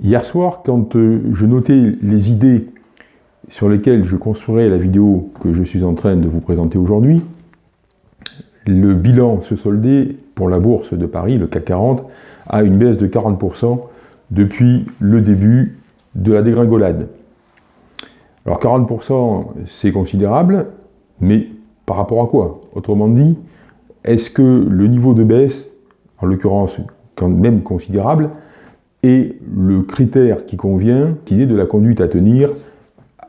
Hier soir, quand euh, je notais les idées sur lesquelles je construirais la vidéo que je suis en train de vous présenter aujourd'hui, le bilan se soldait pour la bourse de Paris, le CAC 40, à une baisse de 40% depuis le début de la dégringolade. Alors 40% c'est considérable, mais par rapport à quoi? Autrement dit, est-ce que le niveau de baisse, en l'occurrence quand même considérable, et le critère qui convient, qui est de la conduite à tenir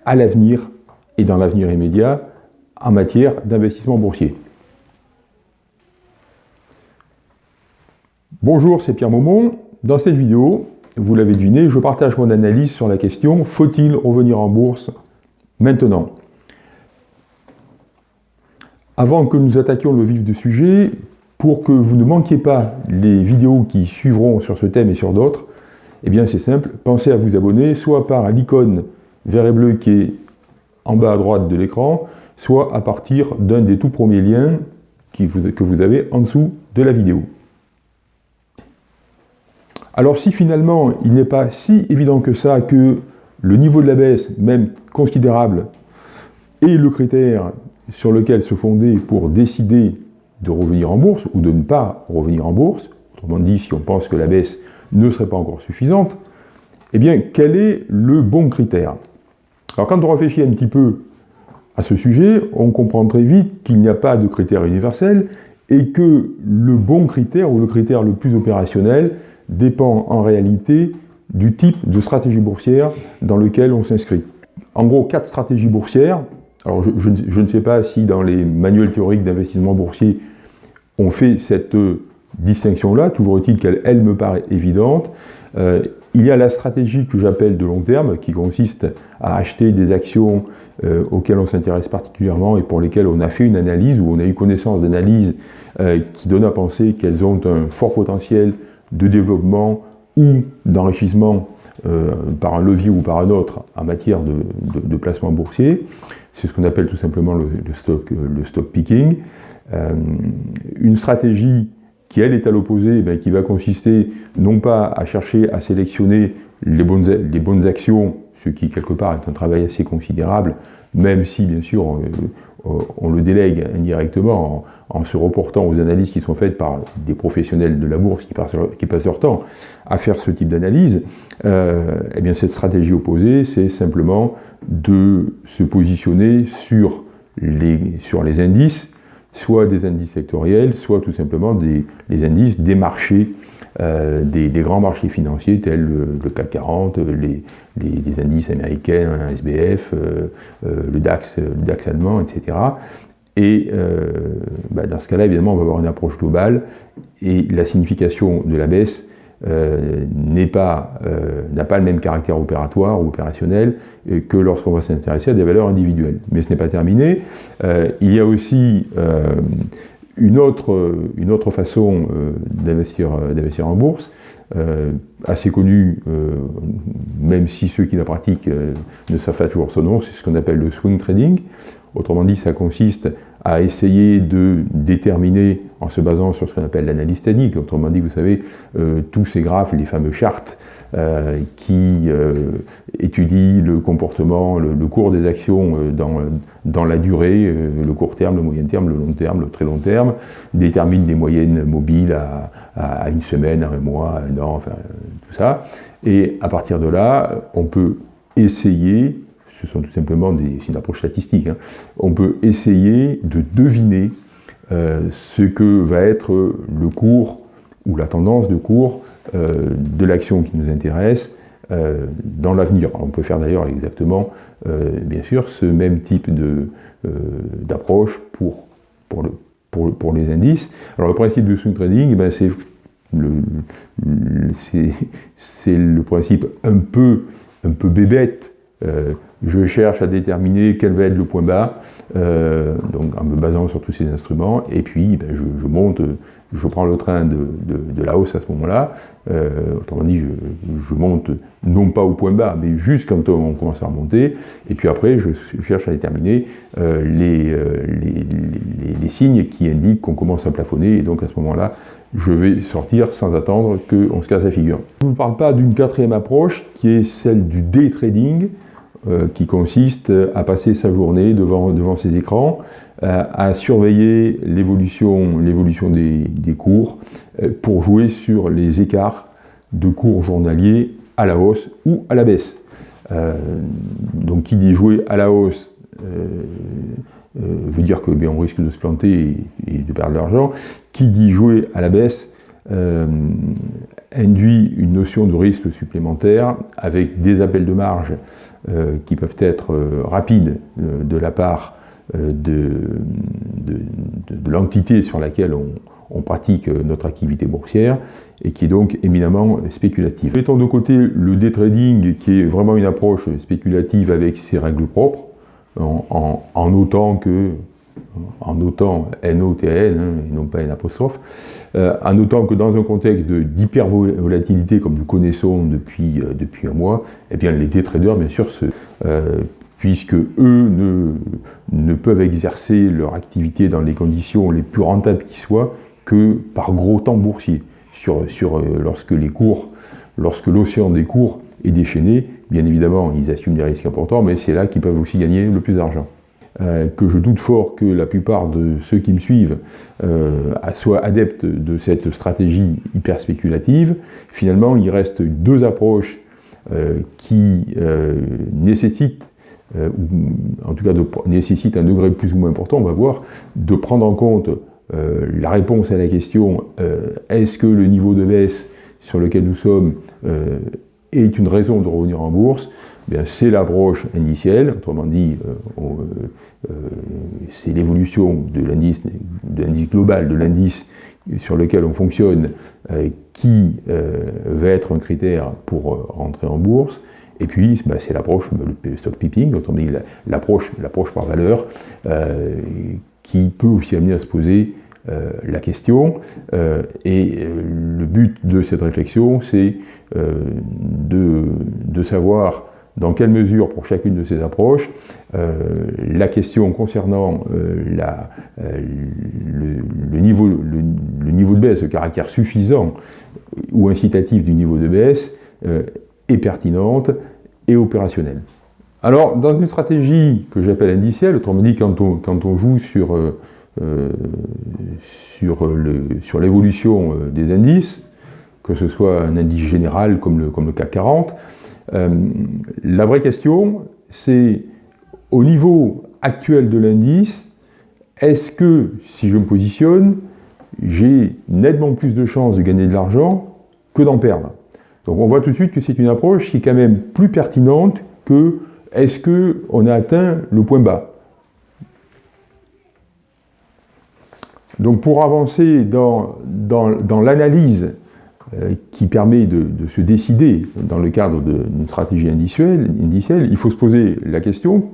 à l'avenir et dans l'avenir immédiat en matière d'investissement boursier. Bonjour, c'est Pierre Maumont. Dans cette vidéo, vous l'avez deviné, je partage mon analyse sur la question « Faut-il revenir en bourse maintenant ?» Avant que nous attaquions le vif du sujet, pour que vous ne manquiez pas les vidéos qui suivront sur ce thème et sur d'autres, eh bien c'est simple, pensez à vous abonner, soit par l'icône vert et bleu qui est en bas à droite de l'écran, soit à partir d'un des tout premiers liens que vous avez en dessous de la vidéo. Alors si finalement il n'est pas si évident que ça que le niveau de la baisse, même considérable, est le critère sur lequel se fonder pour décider de revenir en bourse ou de ne pas revenir en bourse, autrement dit si on pense que la baisse ne serait pas encore suffisante, eh bien, quel est le bon critère? Alors, quand on réfléchit un petit peu à ce sujet, on comprend très vite qu'il n'y a pas de critère universel et que le bon critère ou le critère le plus opérationnel dépend en réalité du type de stratégie boursière dans lequel on s'inscrit. En gros, quatre stratégies boursières. Alors, je, ne sais pas si dans les manuels théoriques d'investissement boursier, on fait cette distinction-là, toujours est-il qu'elle elle me paraît évidente. Euh, il y a la stratégie que j'appelle de long terme, qui consiste à acheter des actions euh, auxquelles on s'intéresse particulièrement et pour lesquelles on a fait une analyse, ou on a eu connaissance d'analyse euh, qui donne à penser qu'elles ont un fort potentiel de développement ou d'enrichissement par un levier ou par un autre en matière de, placement boursier. C'est ce qu'on appelle tout simplement le stock picking. une stratégie qui elle est à l'opposé, ben, qui va consister non pas à chercher à sélectionner les bonnes, les bonnes actions, ce qui quelque part est un travail assez considérable, même si bien sûr on, euh, le délègue indirectement en, se reportant aux analyses qui sont faites par des professionnels de la bourse qui passent, qui passent leur temps à faire ce type d'analyse, euh, eh bien cette stratégie opposée, c'est simplement de se positionner sur les, sur les indices soit des indices sectoriels, soit tout simplement des, les indices des marchés, euh, des, grands marchés financiers tels le, CAC 40, les, les, indices américains, SBF, euh, euh, le, DAX, le DAX allemand, etc. Et bah, dans ce cas-là, évidemment, on va avoir une approche globale et la signification de la baisse euh, pas, euh, n'a pas le même caractère opératoire ou opérationnel que lorsqu'on va s'intéresser à des valeurs individuelles. Mais ce n'est pas terminé. Euh, il y a aussi une, autre, une autre façon d'investir en bourse, assez connue, même si ceux qui la pratiquent ne savent pas toujours son nom, c'est ce qu'on appelle le swing trading. Autrement dit, ça consiste à essayer de déterminer, en se basant sur ce qu'on appelle l'analyse technique, autrement dit, vous savez, euh, tous ces graphes, les fameux chartes euh, qui euh, étudient le comportement, le, cours des actions dans, dans la durée, le court terme, le moyen terme, le long terme, le très long terme, déterminent des moyennes mobiles à, à une semaine, à un mois, à un an, enfin tout ça. Et à partir de là, on peut essayer ce sont tout simplement des, une approche statistique. Hein. On peut essayer de deviner euh, ce que va être le cours ou la tendance de cours euh, de l'action qui nous intéresse euh, dans l'avenir. On peut faire d'ailleurs exactement, bien sûr, ce même type d'approche pour, pour, le, pour, pour, les indices. Alors le principe du swing trading, ben, c'est le, le principe un peu, un peu bébête je cherche à déterminer quel va être le point bas, euh, donc en me basant sur tous ces instruments, et puis ben, je, monte, je prends le train de, la hausse à ce moment-là, euh, autrement dit, je, monte non pas au point bas, mais juste quand on commence à remonter, et puis après je, cherche à déterminer euh, les, les, signes qui indiquent qu'on commence à plafonner, et donc à ce moment-là, je vais sortir sans attendre qu'on se casse la figure. Je ne parle pas d'une quatrième approche qui est celle du day trading, euh, qui consiste à passer sa journée devant, devant ses écrans, euh, à surveiller l'évolution des, des, cours euh, pour jouer sur les écarts de cours journaliers à la hausse ou à la baisse. donc qui dit jouer à la hausse veut dire que bien, on risque de se planter et, de perdre l'argent. Qui dit jouer à la baisse induit une notion de risque supplémentaire avec des appels de marge euh, qui peuvent être euh, rapides euh, de la part de, l'entité sur laquelle on, pratique notre activité boursière et qui est donc éminemment spéculative. Mettons de côté le day trading qui est vraiment une approche spéculative avec ses règles propres, en, en notant que en notant N-O-T-N, hein, et non pas N apostrophe, euh, en notant que dans un contexte d'hypervolatilité comme nous connaissons depuis, euh, depuis un mois, eh bien les day traders, bien sûr, euh, puisque eux ne, peuvent exercer leur activité dans les conditions les plus rentables qui soient que par gros temps boursier. Lorsque lorsque l'océan des cours est déchaîné, bien évidemment, ils assument des risques importants, mais c'est là qu'ils peuvent aussi gagner le plus d'argent. Euh, que je doute fort que la plupart de ceux qui me suivent euh, soient adeptes de cette stratégie hyper spéculative. Finalement, il reste deux approches euh, qui nécessitent, ou en tout cas nécessitent un degré plus ou moins important, on va voir, de prendre en compte la réponse à la question est-ce que le niveau de baisse sur lequel nous sommes est une raison de revenir en bourse? C'est l'approche indicielle, autrement dit, euh, euh, c'est l'évolution de l'indice global, de l'indice sur lequel on fonctionne, euh, qui va être un critère pour rentrer en bourse. Et puis, bah, c'est l'approche, le stock picking, autrement dit, l'approche par valeur, qui peut aussi amener à se poser la question. et le but de cette réflexion, c'est de, savoir dans quelle mesure, pour chacune de ces approches, euh, la question concernant euh, euh, le, niveau, de baisse, le caractère suffisant ou incitatif du niveau de baisse, est pertinente et opérationnelle. Alors, dans une stratégie que j'appelle indicielle, autrement dit, quand on, quand on joue sur, sur l'évolution des indices, que ce soit un indice général comme le, comme le CAC 40, euh, la vraie question, c'est au niveau actuel de l'indice, est-ce que, si je me positionne, j'ai nettement plus de chances de gagner de l'argent que d'en perdre? Donc on voit tout de suite que c'est une approche qui est quand même plus pertinente que est-ce qu'on a atteint le point bas? Donc pour avancer dans, dans, dans l'analyse euh, qui permet de, se décider dans le cadre d'une stratégie indicielle, il faut se poser la question,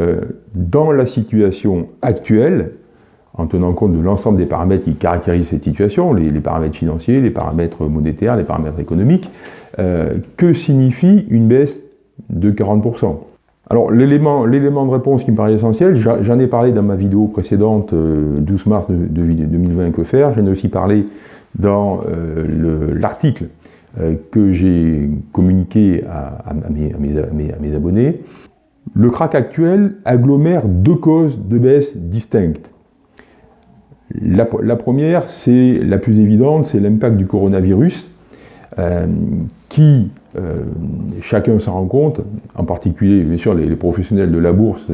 euh, dans la situation actuelle, en tenant compte de l'ensemble des paramètres qui caractérisent cette situation, les, paramètres financiers, les paramètres monétaires, les paramètres économiques, euh, que signifie une baisse de 40% alors l'élément de réponse qui me paraît essentiel, j'en ai parlé dans ma vidéo précédente, 12 mars 2020, que faire, j'en ai aussi parlé dans euh, l'article euh, que j'ai communiqué à, mes, abonnés, le crack actuel agglomère deux causes de baisse distinctes. La, première, c'est la plus évidente, c'est l'impact du coronavirus, euh, qui, chacun s'en rend compte, en particulier, bien sûr, les, professionnels de la bourse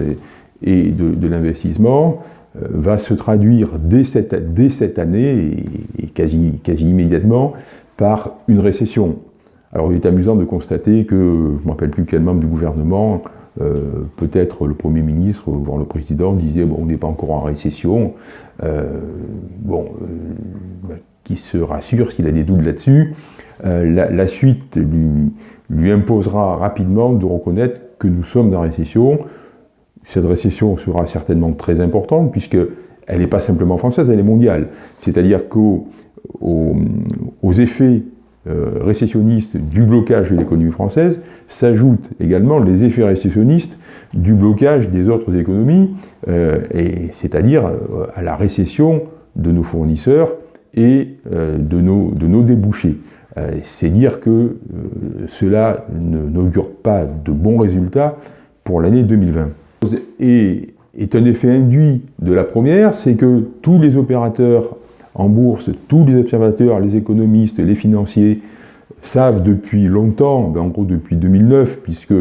et de l'investissement, va se traduire dès cette, dès cette année, et, quasi, quasi immédiatement, par une récession. Alors il est amusant de constater que, je ne me rappelle plus quel membre du gouvernement, euh, peut-être le Premier ministre, voire le Président, disait bon, on n'est pas encore en récession. Euh, bon, bah, qui se rassure s'il a des doutes là-dessus. La, la, suite lui, lui imposera rapidement de reconnaître que nous sommes en récession. Cette récession sera certainement très importante puisqu'elle n'est pas simplement française, elle est mondiale. C'est-à-dire qu'aux aux, effets euh, récessionnistes du blocage de l'économie française s'ajoutent également les effets récessionnistes du blocage des autres économies, euh, c'est-à-dire euh, à la récession de nos fournisseurs et de nos, de nos débouchés. C'est dire que cela n'augure pas de bons résultats pour l'année 2020. Et est un effet induit de la première, c'est que tous les opérateurs en bourse, tous les observateurs, les économistes, les financiers, savent depuis longtemps, ben, en gros depuis 2009, puisque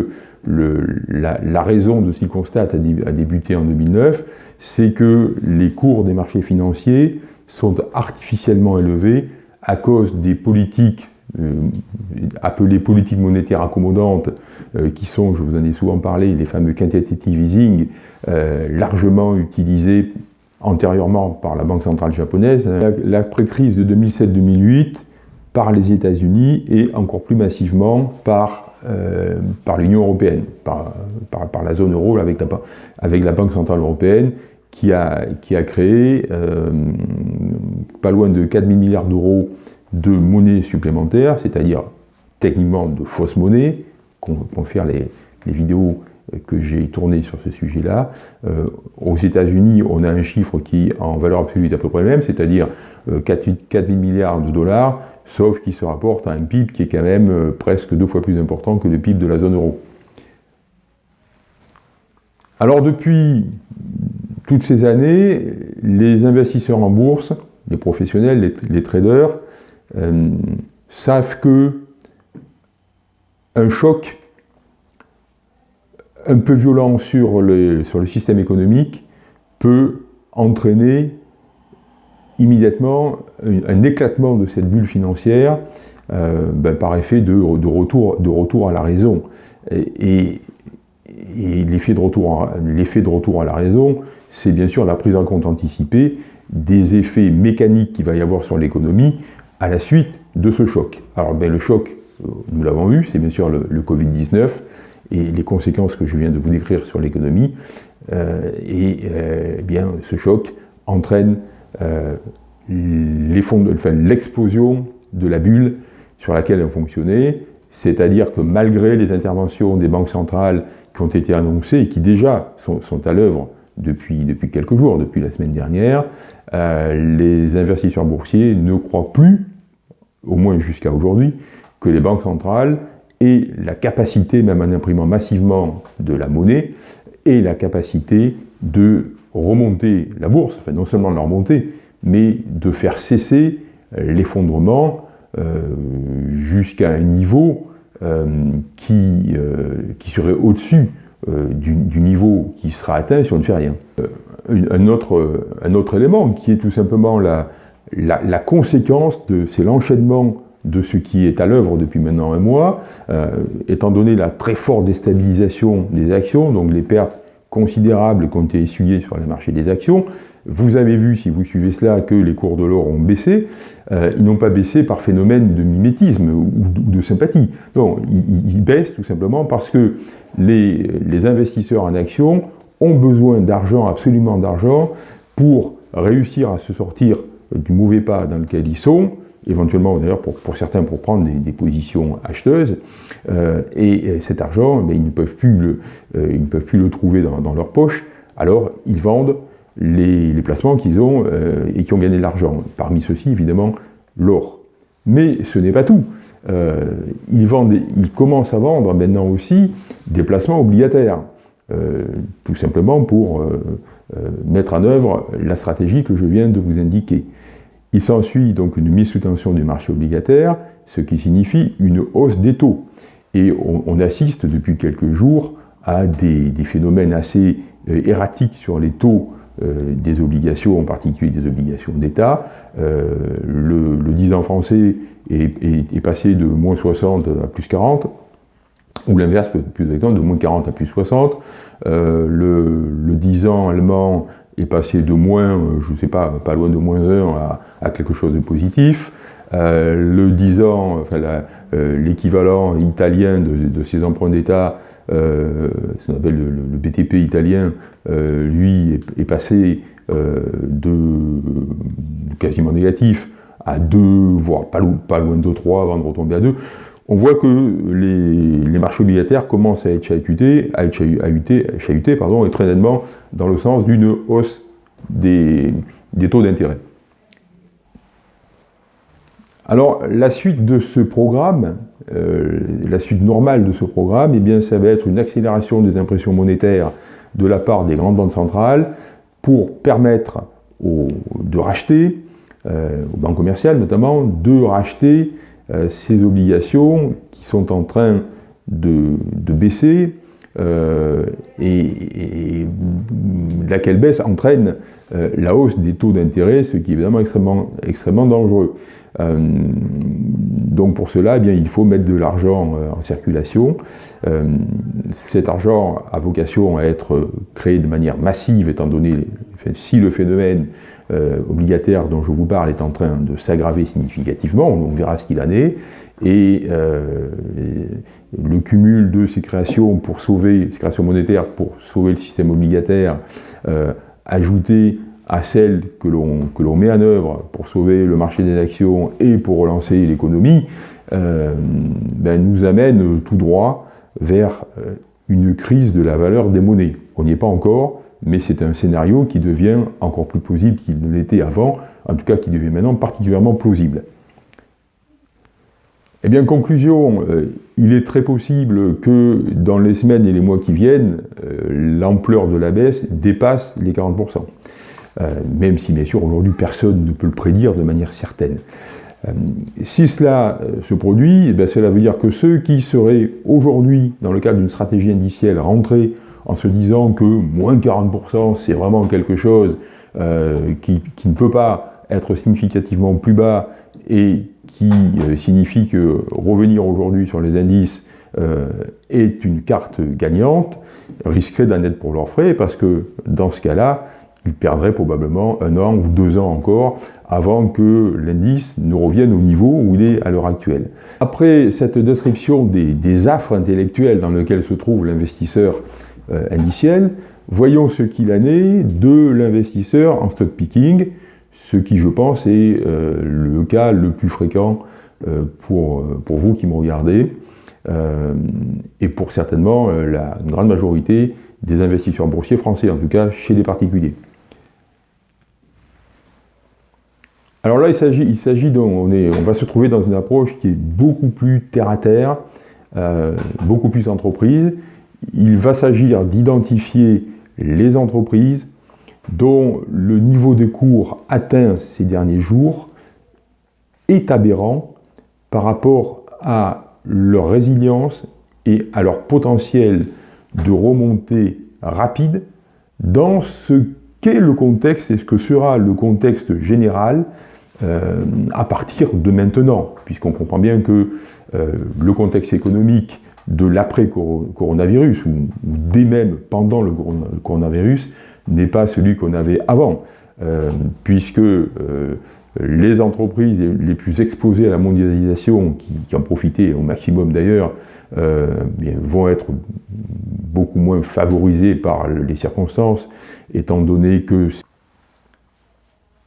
la, raison de ce qu'ils constatent a, débuté en 2009, c'est que les cours des marchés financiers sont artificiellement élevés à cause des politiques appelées politiques monétaires accommodantes, euh, qui sont, je vous en ai souvent parlé, les fameux quantitative easing, euh, largement utilisés antérieurement par la Banque centrale japonaise, l'après-crise de 2007-2008 par les États-Unis et encore plus massivement par, par l'Union européenne, par, par, la zone euro avec la, avec la Banque centrale européenne qui a, qui a créé pas loin de 4 000 milliards d'euros de monnaie supplémentaire, c'est-à-dire techniquement de fausses monnaies, qu'on faire les, les, vidéos que j'ai tournées sur ce sujet-là. Euh, aux États-Unis, on a un chiffre qui, en valeur absolue, est à peu près le même, c'est-à-dire 4, 000 milliards de dollars, sauf qui se rapporte à un PIB qui est quand même euh, presque deux fois plus important que le PIB de la zone euro. Alors depuis toutes ces années, les investisseurs en bourse, les professionnels, les traders, euh, savent que un choc un peu violent sur le, sur le système économique peut entraîner immédiatement un, éclatement de cette bulle financière euh, ben, par effet de, de, retour, de retour à la raison. Et, et l'effet de, de retour à la raison, c'est bien sûr la prise en compte anticipée des effets mécaniques qu'il va y avoir sur l'économie à la suite de ce choc. Alors ben, le choc, euh, nous l'avons vu, c'est bien sûr le, Covid-19 et les conséquences que je viens de vous décrire sur l'économie. Euh, et euh, bien, ce choc entraîne l'explosion de la bulle sur laquelle on fonctionnait, c'est-à-dire que malgré les interventions des banques centrales qui ont été annoncées et qui déjà sont, sont à l'œuvre depuis, depuis quelques jours, depuis la semaine dernière, les investisseurs boursiers ne croient plus, au moins jusqu'à aujourd'hui, que les banques centrales aient la capacité, même en imprimant massivement de la monnaie, et la capacité de remonter la bourse, enfin non seulement de la remonter, mais de faire cesser l'effondrement euh, jusqu'à un niveau euh, qui, qui serait au-dessus euh, du, niveau qui sera atteint si on ne fait rien. Euh, un, autre, un, autre, élément qui est tout simplement la, la, conséquence, de, c'est l'enchaînement de ce qui est à l'œuvre depuis maintenant un mois, euh, étant donné la très forte déstabilisation des actions, donc les pertes considérables qui ont été essuyées sur les marchés des actions, vous avez vu, si vous suivez cela, que les cours de l'or ont baissé. Euh, ils n'ont pas baissé par phénomène de mimétisme ou, de sympathie. Non, ils, baissent tout simplement parce que les, investisseurs en actions ont besoin d'argent, absolument d'argent, pour réussir à se sortir du mauvais pas dans lequel ils sont, éventuellement d'ailleurs pour, certains pour prendre des, positions acheteuses, euh, et, cet argent, mais ils, ne peuvent plus le, euh, ils ne peuvent plus le trouver dans, leur poche, alors ils vendent les, placements qu'ils ont euh, et qui ont gagné de l'argent. Parmi ceux-ci, évidemment, l'or. Mais ce n'est pas tout. Ils, vendent, ils commencent à vendre maintenant aussi des placements obligataires, tout simplement pour mettre en œuvre la stratégie que je viens de vous indiquer. Il s'ensuit donc une mise sous tension du marché obligataire, ce qui signifie une hausse des taux. Et on, assiste depuis quelques jours à des, phénomènes assez erratiques sur les taux euh, des obligations, en particulier des obligations d'État. Euh, le, 10 ans français est, passé de moins 60 à plus 40, ou l'inverse, plus exactement, de moins 40 à plus 60. Euh, le, 10 ans allemand est passé de moins, je ne sais pas, pas loin de moins 1 à, quelque chose de positif. le 10 ans, enfin, l'équivalent italien de, de, ces emprunts d'État euh, ce qu'on appelle le, BTP italien, euh, lui, est, passé euh, de, quasiment négatif à 2, voire pas, loin de 3 avant de retomber à 2 on voit que les, marchés obligataires commencent à être chahutés, et très nettement dans le sens d'une hausse des, taux d'intérêt. Alors, la suite de ce programme, la suite normale de ce programme, eh bien, ça va être une accélération des impressions monétaires de la part des grandes banques centrales pour permettre racheter, aux banques commerciales notamment, de racheter ces obligations qui sont en train de, baisser euh, et, laquelle baisse entraîne euh, la hausse des taux d'intérêt, ce qui est évidemment extrêmement, extrêmement dangereux. Euh, donc pour cela, eh bien, il faut mettre de l'argent en circulation. cet argent a vocation à être créé de manière massive, étant donné si le phénomène obligataire dont je vous parle est en train de s'aggraver significativement, on verra ce qu'il en est, et le cumul de ces créations pour sauver, ces créations monétaires pour sauver le système obligataire, euh, ajouté à celles que l'on met en œuvre pour sauver le marché des actions et pour relancer l'économie, euh, ben, nous amène tout droit vers euh, une crise de la valeur des monnaies. On n'y est pas encore, mais c'est un scénario qui devient encore plus plausible qu'il ne l'était avant, en tout cas qui devient maintenant particulièrement plausible. Eh bien, conclusion, euh, il est très possible que dans les semaines et les mois qui viennent, euh, l'ampleur de la baisse dépasse les 40%. Euh, même si, bien sûr, aujourd'hui, personne ne peut le prédire de manière certaine. si cela se produit, eh cela veut dire que ceux qui seraient aujourd'hui, dans le cadre d'une stratégie indicielle, rentrés en se disant que moins 40%, c'est vraiment quelque chose qui, qui ne peut pas être significativement plus bas et qui euh, signifie que revenir aujourd'hui sur les indices euh, est une carte gagnante, risquerait d'en être pour leurs frais, parce que dans ce cas-là, ils perdraient probablement un an ou deux ans encore avant que l'indice ne revienne au niveau où il est à l'heure actuelle. Après cette description des, affres intellectuelles dans lesquelles se trouve l'investisseur euh, indiciel, voyons ce qu'il en est de l'investisseur en stock picking, ce qui, je pense, est euh, le cas le plus fréquent euh, pour, vous qui me regardez, et pour certainement la grande majorité des investisseurs boursiers français, en tout cas chez les particuliers. Alors là, il s'agit, il s'agit on, on va se trouver dans une approche qui est beaucoup plus terre-à-terre, beaucoup plus entreprise. Il va s'agir d'identifier les entreprises dont le niveau de cours atteint ces derniers jours est aberrant par rapport à leur résilience et à leur potentiel de remontée rapide. Dans ce qu'est le contexte et ce que sera le contexte général euh, à partir de maintenant, puisqu'on comprend bien que euh, le contexte économique de l'après-coronavirus, ou, dès même pendant le coronavirus, n'est pas celui qu'on avait avant, euh, puisque euh, les entreprises les plus exposées à la mondialisation, qui, en profitaient au maximum d'ailleurs, euh, vont être beaucoup moins favorisées par les circonstances, étant donné que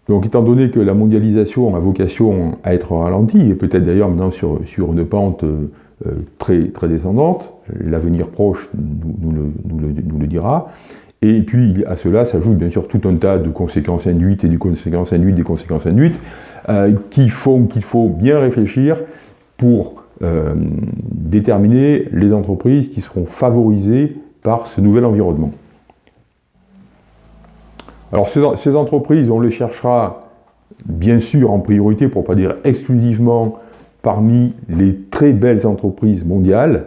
donc étant donné que la mondialisation a vocation à être ralentie, et peut-être d'ailleurs maintenant sur une pente très, très descendante, l'avenir proche nous, le, dira, et puis à cela s'ajoute bien sûr tout un tas de conséquences induites et des conséquences induites des conséquences induites euh, qui font qu'il faut bien réfléchir pour euh, déterminer les entreprises qui seront favorisées par ce nouvel environnement. Alors ces, entreprises, on les cherchera bien sûr en priorité, pour ne pas dire exclusivement, parmi les très belles entreprises mondiales,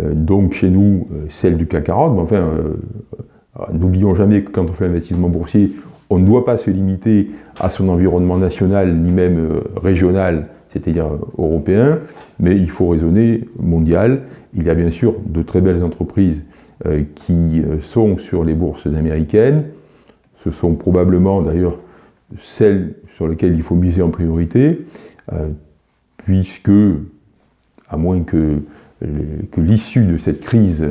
euh, donc chez nous, celles du CAC 40, mais enfin, N'oublions jamais que quand on fait l'investissement boursier, on ne doit pas se limiter à son environnement national, ni même euh, régional, c'est-à-dire euh, européen, mais il faut raisonner mondial. Il y a bien sûr de très belles entreprises euh, qui sont sur les bourses américaines. Ce sont probablement d'ailleurs celles sur lesquelles il faut miser en priorité, puisque, à moins que, que l'issue de cette crise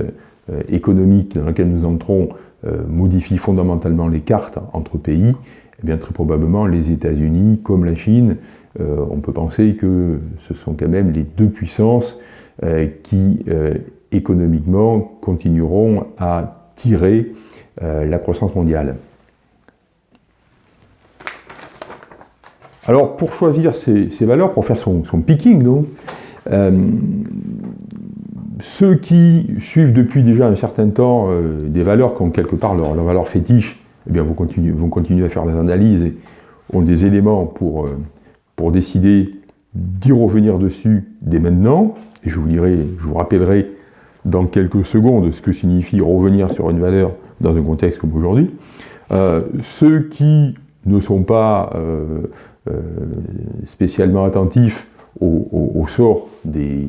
économique dans laquelle nous entrons euh, modifie fondamentalement les cartes entre pays, eh bien très probablement les États-Unis comme la Chine, euh, on peut penser que ce sont quand même les deux puissances euh, qui économiquement continueront à tirer la croissance mondiale. Alors, pour choisir ces, valeurs, pour faire son, picking, donc, euh, ceux qui suivent depuis déjà un certain temps euh, des valeurs qui ont quelque part leur, valeur fétiche, eh bien, vont, continuer, à faire des analyses et ont des éléments pour, euh, pour décider d'y revenir dessus dès maintenant. Et je vous, dirai, je vous rappellerai dans quelques secondes ce que signifie revenir sur une valeur dans un contexte comme aujourd'hui. ceux qui ne sont pas euh, spécialement attentifs au, sort euh,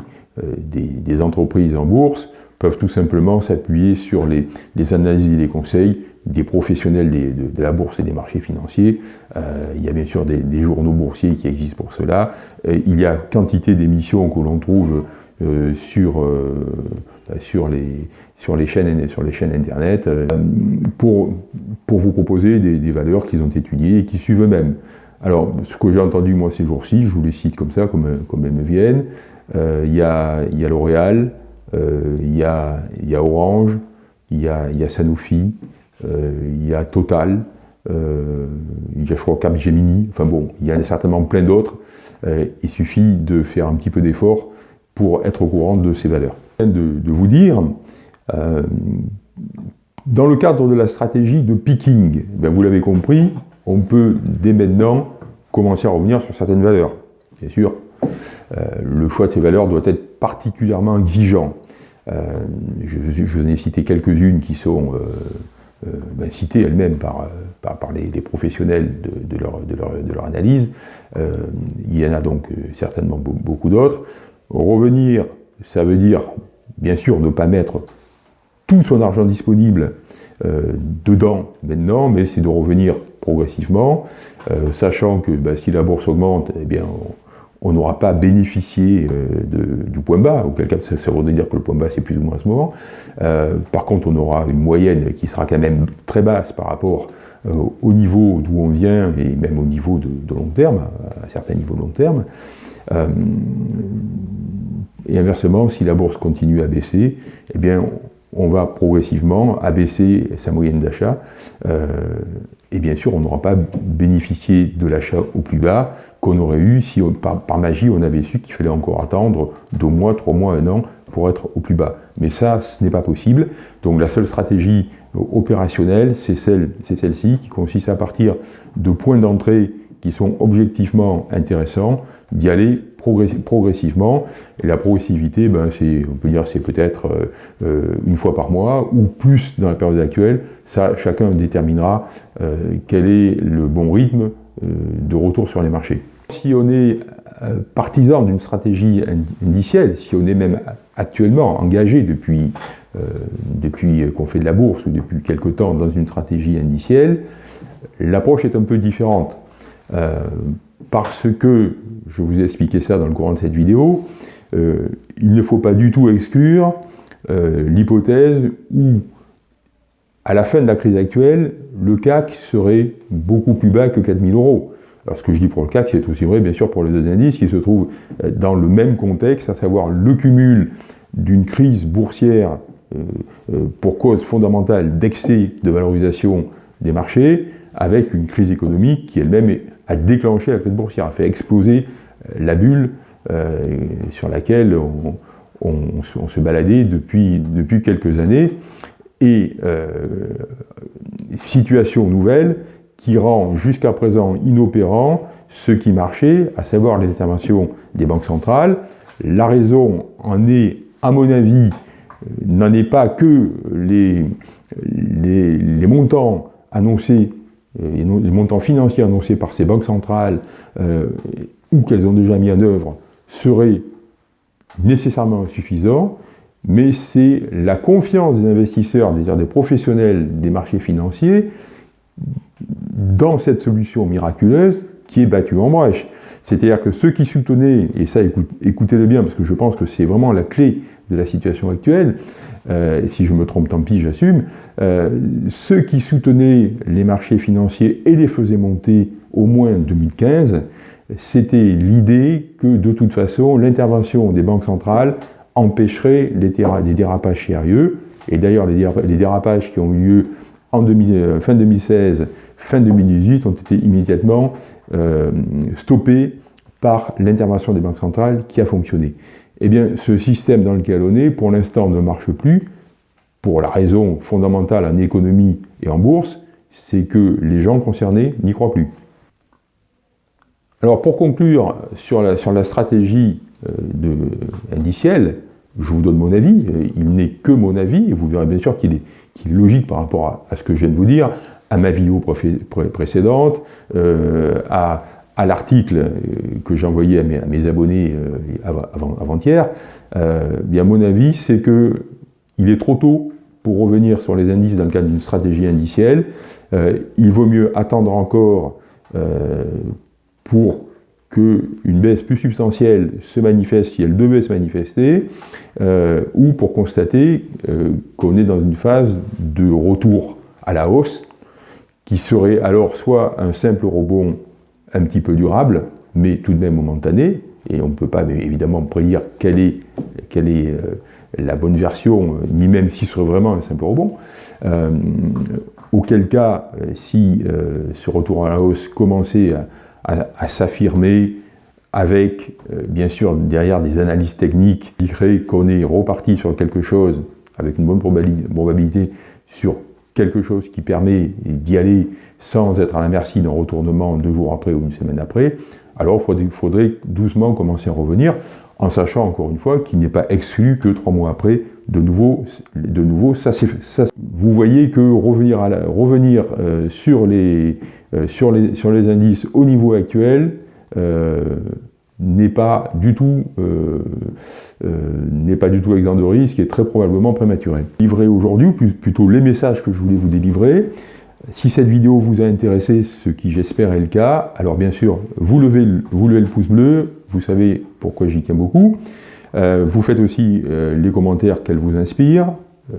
des, des, entreprises en bourse peuvent tout simplement s'appuyer sur les, analyses et les conseils des professionnels de, la bourse et des marchés financiers. Euh, il y a bien sûr des, journaux boursiers qui existent pour cela. il y a quantité d'émissions que l'on trouve sur, sur, les, sur, les chaînes, sur les chaînes Internet pour, pour vous proposer des, valeurs qu'ils ont étudiées et qui suivent eux-mêmes. Alors, ce que j'ai entendu moi ces jours-ci, je vous les cite comme ça, comme, comme elles me viennent, euh, il y, a, y, a, L'Oréal, euh, il y, a, y, a, Orange, il y a, y a, Sanofi, euh, il y a Total, il y a je crois Capgemini, enfin bon, il y en a certainement plein d'autres. il suffit de faire un petit peu d'effort pour être au courant de ces valeurs. De, de vous dire, dans le cadre de la stratégie de picking, ben vous l'avez compris, on peut dès maintenant commencer à revenir sur certaines valeurs. Bien sûr, euh, le choix de ces valeurs doit être particulièrement exigeant. Euh, je, vous en ai cité quelques-unes qui sont euh, ben, citées elles-mêmes par, par, les, professionnels de, leur, de, leur, analyse. il y en a donc certainement beaucoup d'autres. Revenir, ça veut dire, bien sûr, ne pas mettre tout son argent disponible dedans maintenant, mais c'est de revenir progressivement, euh, sachant que bah, si la bourse augmente, eh bien, on n'aura pas bénéficié euh, du point bas, auquel cas ça, veut dire que le point bas c'est plus ou moins à ce moment. Euh, par contre, on aura une moyenne qui sera quand même très basse par rapport au niveau d'où on vient et même au niveau de, long terme, à, certains niveaux de long terme. Et inversement, si la bourse continue à baisser, eh bien, on va progressivement abaisser sa moyenne d'achat et bien sûr, on n'aura pas bénéficié de l'achat au plus bas qu'on aurait eu si par, magie on avait su qu'il fallait encore attendre deux mois, trois mois, un an pour être au plus bas. Mais ça, ce n'est pas possible. Donc la seule stratégie opérationnelle, c'est celle-ci celle qui consiste à partir de points d'entrée qui sont objectivement intéressants, d'y aller progressivement. Et la progressivité, ben, on peut dire c'est peut-être euh, euh, une fois par mois ou plus dans la période actuelle. Ça, chacun déterminera euh, quel est le bon rythme de retour sur les marchés. Si on est partisan d'une stratégie indicielle, si on est même actuellement engagé depuis, depuis qu'on fait de la bourse ou depuis quelque temps dans une stratégie indicielle, l'approche est un peu différente. Parce que je vous ai expliqué ça dans le courant de cette vidéo, euh, il ne faut pas du tout exclure euh, l'hypothèse où, à la fin de la crise actuelle, le CAC serait beaucoup plus bas que 4000 euros. Alors ce que je dis pour le CAC, c'est aussi vrai bien sûr pour les deux indices qui se trouvent euh, dans le même contexte, à savoir le cumul d'une crise boursière pour cause fondamentale d'excès de valorisation des marchés, avec une crise économique qui elle-même a déclenché la crise boursière, a fait exploser la bulle euh, sur laquelle on, se baladait depuis, quelques années, et euh, situation nouvelle qui rend jusqu'à présent inopérant ce qui marchait, à savoir les interventions des banques centrales. La raison en est, à mon avis, n'en est pas que les, montants annoncés, euh, les montants financiers annoncés par ces banques centrales ou qu'elles ont déjà mis en œuvre serait nécessairement insuffisant, mais c'est la confiance des investisseurs, c'est-à-dire des professionnels des marchés financiers, dans cette solution miraculeuse qui est battue en brèche. C'est-à-dire que ceux qui soutenaient, et ça écoutez-le bien parce que je pense que c'est vraiment la clé de la situation actuelle, euh, si je me trompe tant pis j'assume, euh, ceux qui soutenaient les marchés financiers et les faisaient monter au moins en 2015, c'était l'idée que de toute façon, l'intervention des banques centrales empêcherait les des dérapages sérieux. Et d'ailleurs, les, dérapages qui ont eu lieu en euh, fin 2016 fin 2018, ont été immédiatement euh, stoppés par l'intervention des banques centrales qui a fonctionné. Eh bien, ce système dans lequel on est, pour l'instant, ne marche plus, pour la raison fondamentale en économie et en bourse, c'est que les gens concernés n'y croient plus. Alors pour conclure sur la, stratégie euh, de, indicielle, je vous donne mon avis, il n'est que mon avis, et vous verrez bien sûr qu'il est, logique par rapport à, ce que je viens de vous dire, à ma vidéo précédente, euh, à, l'article euh, que j'ai envoyé à mes, abonnés avant-hier, bien mon avis c'est que il est trop tôt pour revenir sur les indices dans le cadre d'une stratégie indicielle. il vaut mieux attendre encore pour qu'une baisse plus substantielle se manifeste si elle devait se manifester, euh, ou pour constater euh, qu'on est dans une phase de retour à la hausse, qui serait alors soit un simple rebond un petit peu durable, mais tout de même momentané, et on ne peut pas évidemment prédire quelle est, quelle est euh, la bonne version, ni même si ce serait vraiment un simple rebond, auquel cas, si ce retour à la hausse commençait à, à, s'affirmer avec, euh, bien sûr, derrière des analyses techniques qui créent qu'on est reparti sur quelque chose avec une bonne probabilité sur quelque chose qui permet d'y aller sans être à la d'un retournement deux jours après ou une semaine après, alors il faudrait, doucement commencer à revenir, en sachant encore une fois qu'il n'est pas exclu que trois mois après, de nouveau, de nouveau ça, Vous voyez que revenir, à revenir euh, sur les, euh, sur, les, sur les indices au niveau actuel euh, n'est pas du tout euh, n'est pas du tout exempt de risque et très probablement prématuré. Livrer aujourd'hui, plutôt les messages que je voulais vous délivrer. Si cette vidéo vous a intéressé, ce qui j'espère est le cas, alors bien sûr, vous levez, vous levez le pouce bleu, vous savez pourquoi j'y tiens beaucoup. vous faites aussi les commentaires qu'elle vous inspire, euh,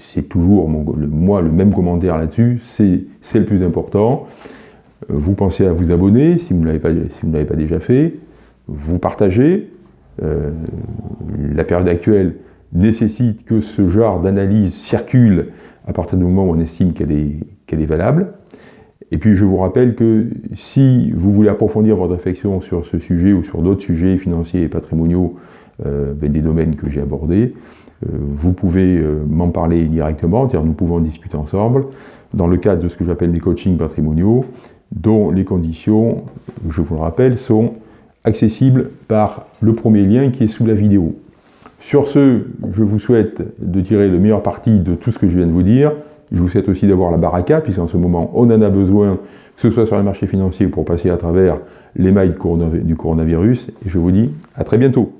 c'est toujours moi le même commentaire là-dessus, c'est le plus important. Euh, vous pensez à vous abonner si vous ne l'avez pas, déjà fait, vous partagez. Euh, la période actuelle nécessite que ce genre d'analyse circule à partir du moment où on estime qu'elle est, est valable. Et puis je vous rappelle que si vous voulez approfondir votre réflexion sur ce sujet ou sur d'autres sujets financiers et patrimoniaux ben, des domaines que j'ai abordés, euh, vous pouvez euh, m'en parler directement, c'est-à-dire nous pouvons discuter ensemble, dans le cadre de ce que j'appelle les coachings patrimoniaux, dont les conditions, je vous le rappelle, sont accessibles par le premier lien qui est sous la vidéo. Sur ce, je vous souhaite de tirer le meilleur parti de tout ce que je viens de vous dire. Je vous souhaite aussi d'avoir la baraka, puisqu'en ce moment, on en a besoin, que ce soit sur les marchés financiers pour passer à travers les mailles du coronavirus. Et je vous dis à très bientôt.